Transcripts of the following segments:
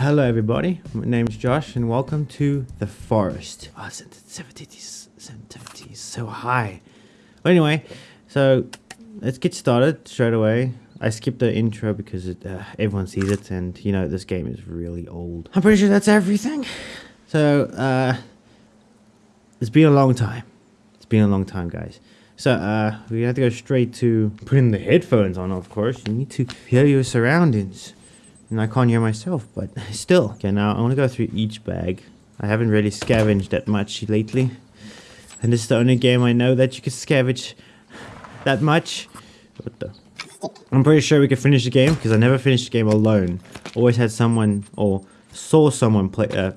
Hello, everybody. My name is Josh, and welcome to the forest. Oh, sensitivity, sensitivity is so high. But anyway, so let's get started straight away. I skipped the intro because it, uh, everyone sees it, and you know this game is really old. I'm pretty sure that's everything. So, uh, it's been a long time. It's been a long time, guys. So, uh, we have to go straight to putting the headphones on, of course. You need to hear your surroundings. And I can't hear myself, but still. Okay, now I want to go through each bag. I haven't really scavenged that much lately. And this is the only game I know that you can scavenge that much. What the? I'm pretty sure we could finish the game because I never finished the game alone. Always had someone or saw someone play. Uh,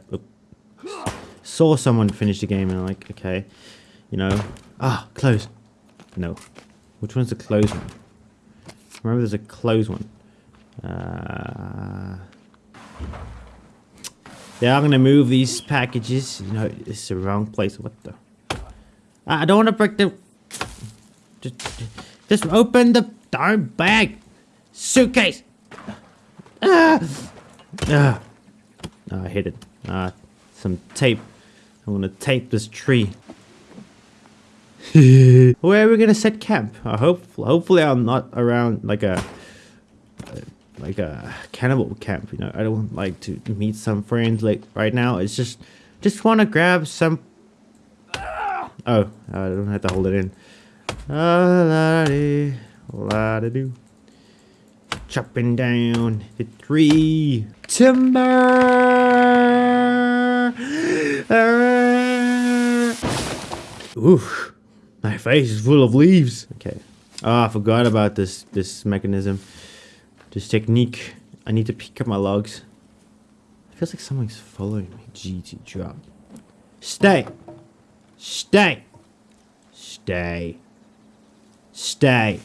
saw someone finish the game and I'm like, okay, you know, ah, close. No, which one's the close one? Remember, there's a close one. Uh, yeah, I'm gonna move these packages. You know, it's the wrong place. What the? I don't want to break the. Just, just open the darn bag, suitcase. Ah! Ah! Oh, I hit it. Ah, some tape. I'm gonna tape this tree. Where are we gonna set camp? I hope, hopefully, I'm not around like a like a cannibal camp. You know, I don't like to meet some friends like right now. It's just, just want to grab some. Oh, I don't have to hold it in. La la do. Chopping down the tree. Timber. Oof, my face is full of leaves. Okay. Oh, I forgot about this this mechanism. This technique. I need to pick up my logs. It feels like someone's following me. GT drop. Stay. Stay. Stay. Stay.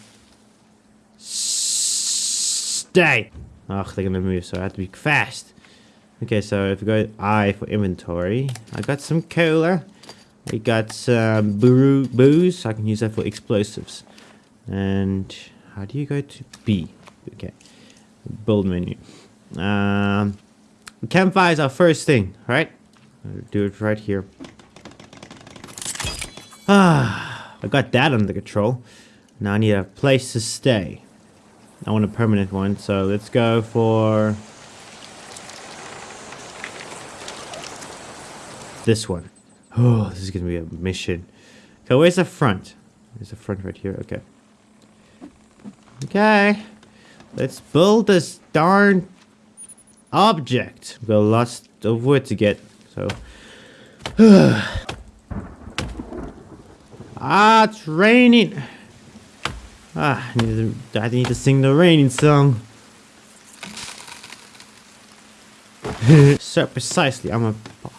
Stay. Ugh, they're gonna move, so I have to be fast. Okay, so if we go I for inventory, I got some cola. We got some brew, booze. I can use that for explosives. And how do you go to B? Okay build menu. Um, campfire is our first thing, right? Do it right here. Ah, I got that under control. Now I need a place to stay. I want a permanent one, so let's go for this one. Oh, this is gonna be a mission. Okay, where's the front? There's the front right here. Okay. Okay. Let's build this darn object. We've got lots of wood to get, so. ah, it's raining. Ah, I need, to, I need to sing the raining song. so precisely, I'm a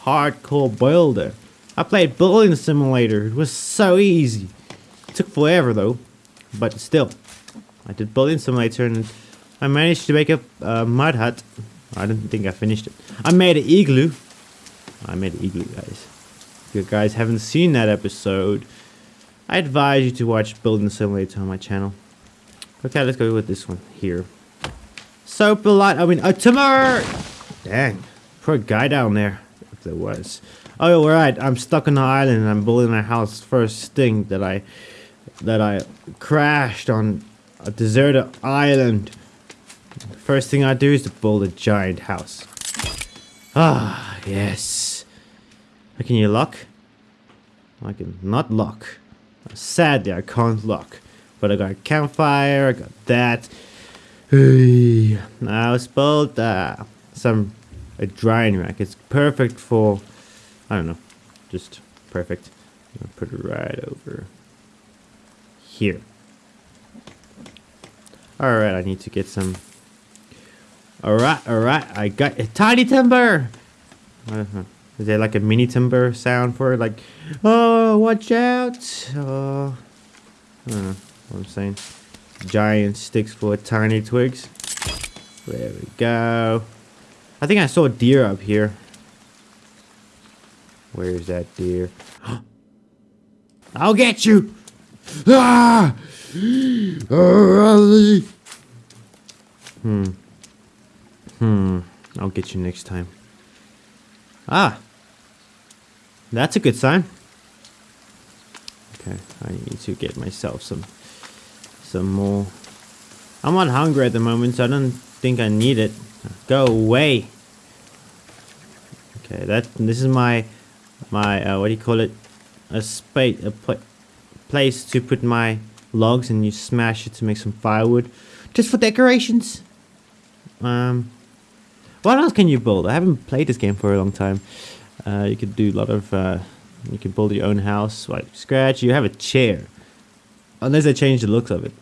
hardcore builder. I played Building Simulator. It was so easy. It took forever though, but still. I did Building Simulator and I managed to make a uh, mud hut. I don't think I finished it. I made an igloo. I made an igloo, guys. If you guys haven't seen that episode, I advise you to watch Building Simulator on my channel. Okay, let's go with this one here. So polite. I mean, a timber. Dang, poor guy down there. If there was. Oh, right. I'm stuck on the island and I'm building a house. First thing that I that I crashed on a deserted island. The First thing I do is to build a giant house. Ah, yes. I can you lock? I can not lock. Sadly, I can't lock. But I got a campfire, I got that. Now let's build uh, some a drying rack. It's perfect for, I don't know, just perfect. put it right over here. Alright, I need to get some Alright, alright, I got a tiny timber! Is there like a mini timber sound for it? Like, oh, watch out! Oh, I don't know what I'm saying. Giant sticks for tiny twigs. There we go. I think I saw a deer up here. Where's that deer? I'll get you! Ah! Hmm. Hmm. I'll get you next time. Ah! That's a good sign. Okay, I need to get myself some some more. I'm not hungry at the moment, so I don't think I need it. Go away. Okay, that this is my my uh, what do you call it? A spade, a pla place to put my logs, and you smash it to make some firewood, just for decorations. Um, what else can you build? I haven't played this game for a long time. Uh, you could do a lot of. Uh, you can build your own house, like scratch. You have a chair, unless they change the looks of it.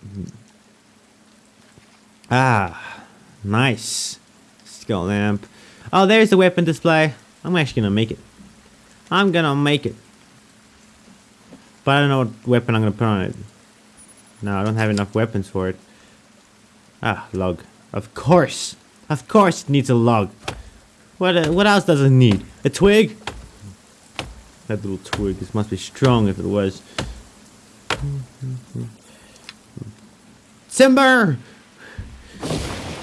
Ah, nice. Skull lamp. Oh, there's the weapon display. I'm actually gonna make it. I'm gonna make it. But I don't know what weapon I'm gonna put on it. No, I don't have enough weapons for it. Ah, log. Of course. Of course it needs a log. What uh, what else does it need? A twig? That little twig. This must be strong if it was. Timber!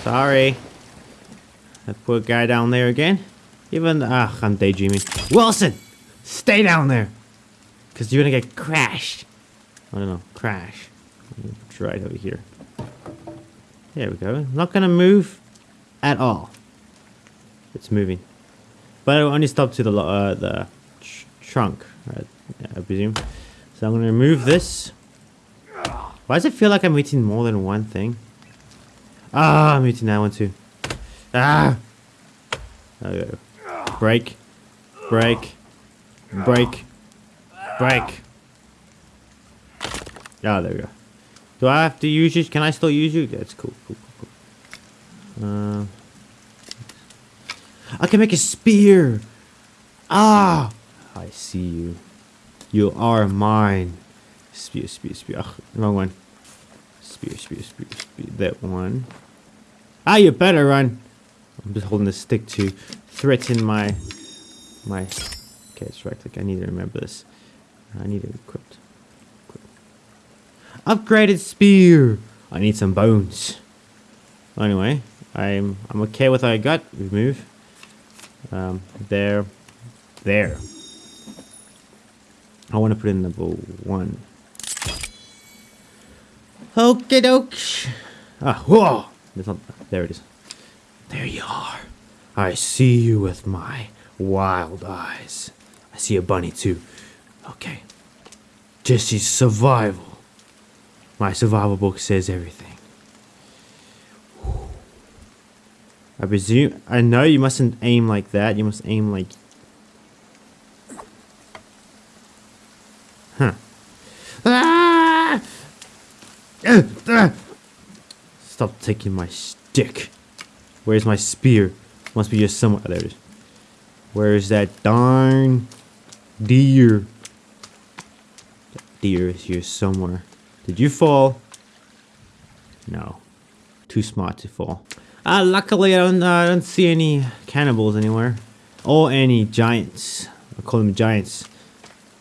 Sorry. That poor guy down there again. Even, ah, I'm daydreaming. Wilson! Stay down there! Because you're gonna get crashed. I don't know, crash. Right over here. There we go. Not gonna move at all. It's moving. But it only stopped to the, uh, the tr trunk, right? yeah, I presume. So I'm gonna remove this. Why does it feel like I'm eating more than one thing? Ah, I'm eating that one too. Ah! Okay. Break. Break. Break. Break. Ah, there we go. Do I have to use you? Can I still use you? That's cool. Cool, cool, cool. Uh, I can make a spear. Ah! I see you. You are mine. Spear, spear, spear. Ugh, wrong one. Spear, spear, spear, spear. That one. Ah, you better run. I'm just holding the stick to threaten my my. Okay, it's right click. I need to remember this. I need it equipped. equipped. Upgraded spear. I need some bones. Anyway, I'm I'm okay with what I got. Remove. Um, there, there. I want to put in number one. Okie doke. Ah, whoa! Not, there it is. There you are. I see you with my wild eyes. I see a bunny too. Okay. Jesse's survival. My survival book says everything. I presume. I know you mustn't aim like that. You must aim like. Huh. Ah! Stop taking my stick. Where's my spear? Must be just somewhere. There it is. Where is that darn deer? Deer is here somewhere. Did you fall? No. Too smart to fall. Uh, luckily, I don't, uh, I don't see any cannibals anywhere. Or any giants. I call them giants.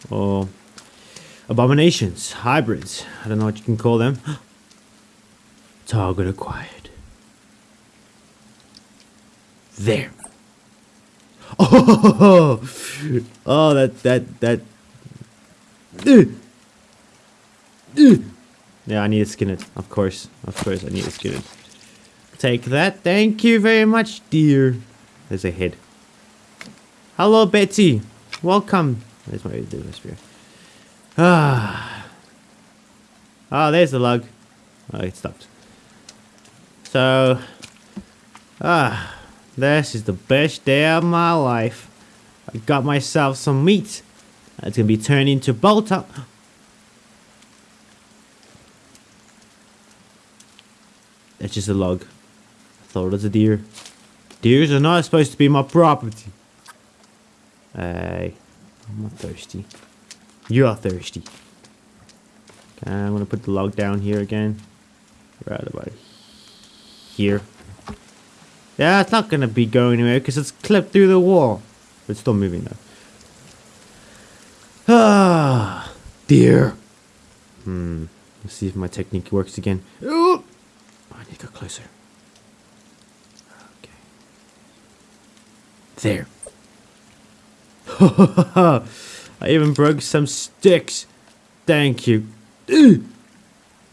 Or abominations, hybrids. I don't know what you can call them. Target acquired. There. Oh, oh that, that, that. Yeah, I need to skin it. Of course. Of course, I need to skin it. Take that. Thank you very much, dear. There's a head. Hello, Betty. Welcome. There's my spear. Ah. Oh, there's the log. Oh, it stopped. So, ah, this is the best day of my life. I got myself some meat. It's gonna be turned into bolt It's just a log. I thought it was a deer. Deers are not supposed to be my property. Hey, I'm not thirsty. You are thirsty. Okay, I'm gonna put the log down here again. Right about here. Yeah, it's not gonna be going anywhere because it's clipped through the wall. It's still moving though. Ah, dear. Hmm. Let's see if my technique works again. Oh, to go closer. Okay. There. I even broke some sticks. Thank you.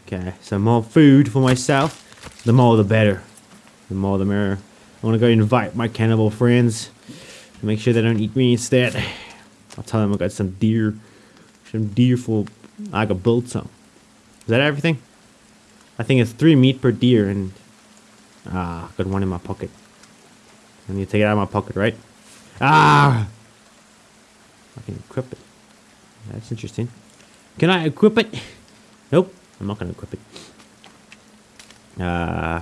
Okay, some more food for myself. The more the better. The more the merrier. I want to go invite my cannibal friends. Make sure they don't eat me instead. I'll tell them I got some deer. Some deer for like build some. Is that everything? I think it's three meat per deer and ah, got one in my pocket. I need to take it out of my pocket, right? Ah! I can equip it. That's interesting. Can I equip it? Nope, I'm not gonna equip it. Uh,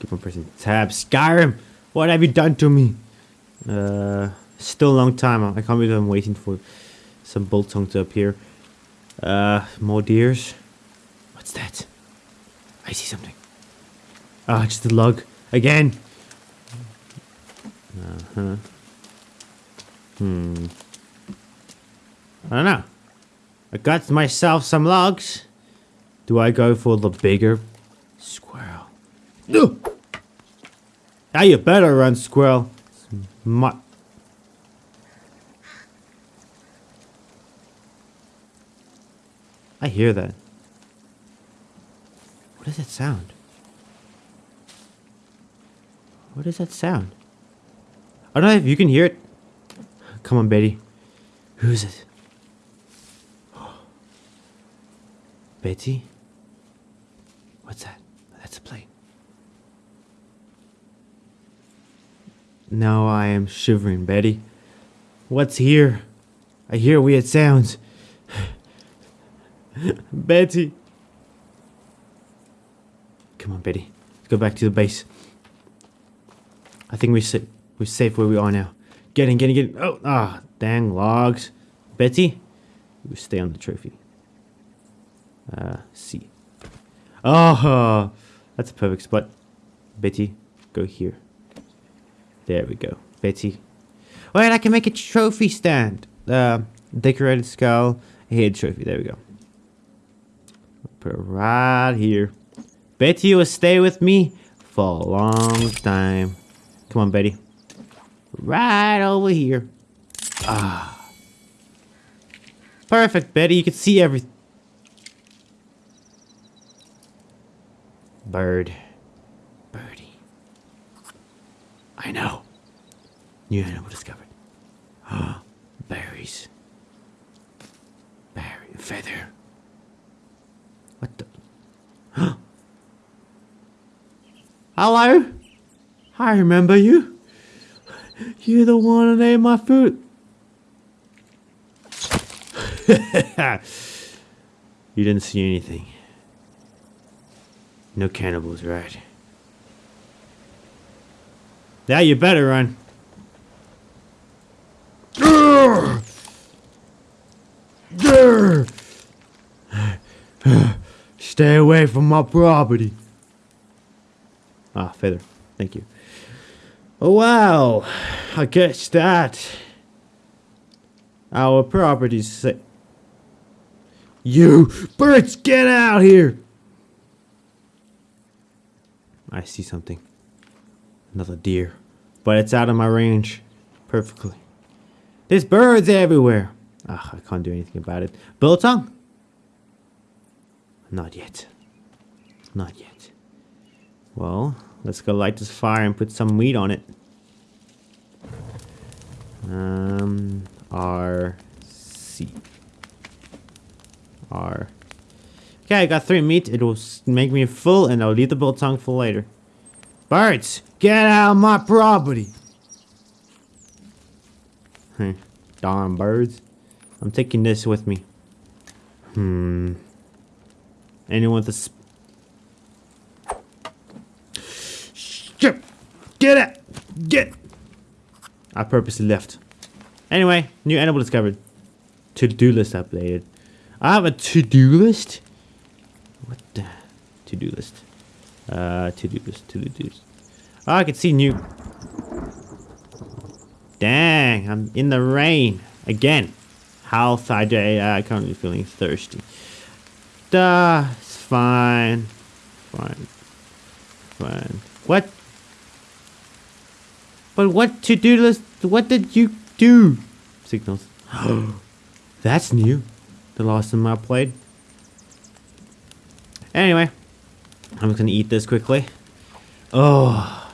keep on pressing tab. Skyrim, what have you done to me? Uh, still a long time. I can't believe I'm waiting for some biltong to appear. Uh, more deers. What's that? I see something. Ah, just a log. Again. Uh-huh. Hmm. I don't know. I got myself some logs. Do I go for the bigger squirrel? No! Now you better run, squirrel. My I hear that. What is that sound? What is that sound? I don't know if you can hear it. Come on, Betty. Who's it? Betty? What's that? That's a plane. Now I am shivering, Betty. What's here? I hear weird sounds. Betty. Come on, Betty. Let's go back to the base. I think we're, sa- we're safe where we are now. Get in, get in, get in. Oh, ah, dang logs. Betty, you stay on the trophy. Uh, C. Oh, that's a perfect spot. Betty, go here. There we go. Betty. Wait, I can make a trophy stand. Uh, decorated skull, head trophy. There we go. Put it right here. Betty you will stay with me for a long time. Come on, Betty. Right over here. Ah. Perfect, Betty. You can see everything. Bird. Birdie. I know. New animal discovered. Ah, berries. Berry. Feather. What the? Hello? I remember you. You're the one that ate my food. you didn't see anything. No cannibals, right? Now you better run. Stay away from my property. Ah, feather. Thank you. Oh, wow. I guess that. Our property's sa- You birds, get out here! I see something. Another deer. But it's out of my range. Perfectly. There's birds everywhere. Ah, I can't do anything about it. Biltong? Not yet. Not yet. Well, let's go light this fire and put some meat on it. Um, R, C. R. Okay, I got three meat. It will make me full and I'll leave the biltong for later. Birds, get out of my property! Darn birds. I'm taking this with me. Hmm. Anyone with a Skip! Get it! Get! I purposely left. Anyway, new animal discovered. To-do list updated. I have a to-do list? What the? To-do list. Uh, to-do list, to-do list. Oh, I can see new... Dang, I'm in the rain. Again. Health, hydrate, uh, currently feeling thirsty. Duh, it's fine. Fine. Fine. What? But what to-do list What did you do? Signals. That's new. The last time I played. Anyway, I'm just gonna eat this quickly. Oh.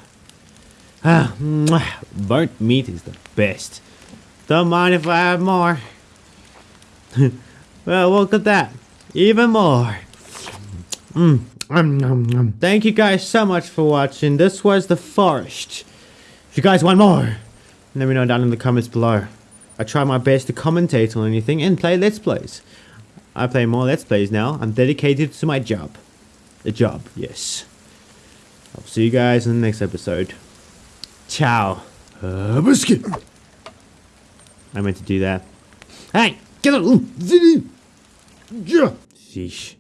Ah, mwah. burnt meat is the best. Don't mind if I have more. well, look at that. Even more. Mm. Um, um, um. Thank you guys so much for watching. This was The Forest. If you guys want more, let me know down in the comments below. I try my best to commentate on anything and play Let's Plays. I play more Let's Plays now. I'm dedicated to my job. The job, yes. I'll see you guys in the next episode. Ciao. Uh, biscuit. I meant to do that. Hey, get it. Fish.